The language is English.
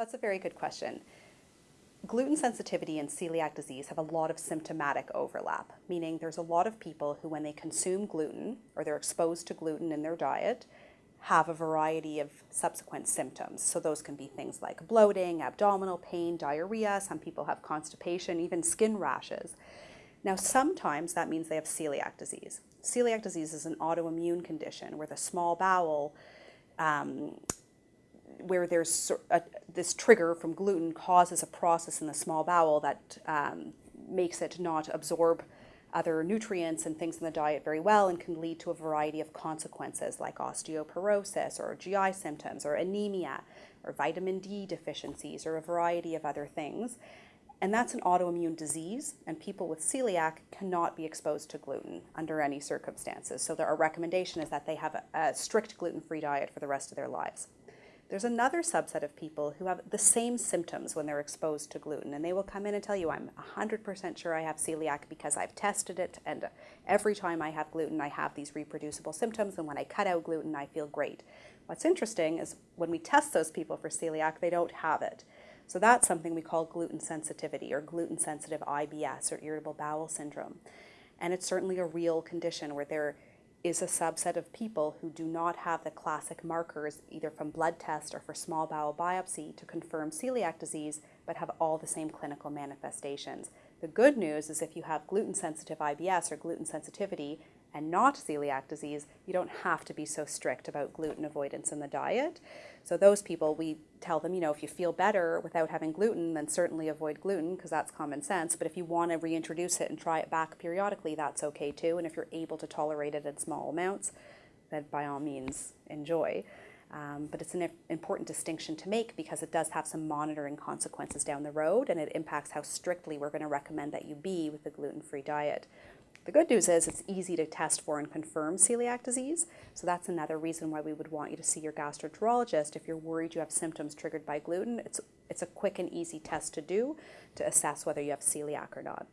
That's a very good question. Gluten sensitivity and celiac disease have a lot of symptomatic overlap, meaning there's a lot of people who, when they consume gluten or they're exposed to gluten in their diet, have a variety of subsequent symptoms. So those can be things like bloating, abdominal pain, diarrhea. Some people have constipation, even skin rashes. Now, sometimes that means they have celiac disease. Celiac disease is an autoimmune condition where the small bowel um, where there's a, this trigger from gluten causes a process in the small bowel that um, makes it not absorb other nutrients and things in the diet very well and can lead to a variety of consequences like osteoporosis or GI symptoms or anemia or vitamin D deficiencies or a variety of other things. And that's an autoimmune disease, and people with celiac cannot be exposed to gluten under any circumstances. So, our recommendation is that they have a, a strict gluten free diet for the rest of their lives. There's another subset of people who have the same symptoms when they're exposed to gluten, and they will come in and tell you, I'm 100% sure I have celiac because I've tested it, and every time I have gluten, I have these reproducible symptoms, and when I cut out gluten, I feel great. What's interesting is when we test those people for celiac, they don't have it. So that's something we call gluten sensitivity or gluten sensitive IBS or irritable bowel syndrome. And it's certainly a real condition where they're is a subset of people who do not have the classic markers, either from blood test or for small bowel biopsy, to confirm celiac disease, but have all the same clinical manifestations. The good news is if you have gluten sensitive IBS or gluten sensitivity and not celiac disease, you don't have to be so strict about gluten avoidance in the diet. So those people, we tell them, you know, if you feel better without having gluten, then certainly avoid gluten because that's common sense. But if you want to reintroduce it and try it back periodically, that's okay too. And if you're able to tolerate it in small amounts, then by all means enjoy. Um, but it's an important distinction to make because it does have some monitoring consequences down the road and it impacts how strictly we're going to recommend that you be with the gluten-free diet. The good news is it's easy to test for and confirm celiac disease, so that's another reason why we would want you to see your gastroenterologist if you're worried you have symptoms triggered by gluten. It's, it's a quick and easy test to do to assess whether you have celiac or not.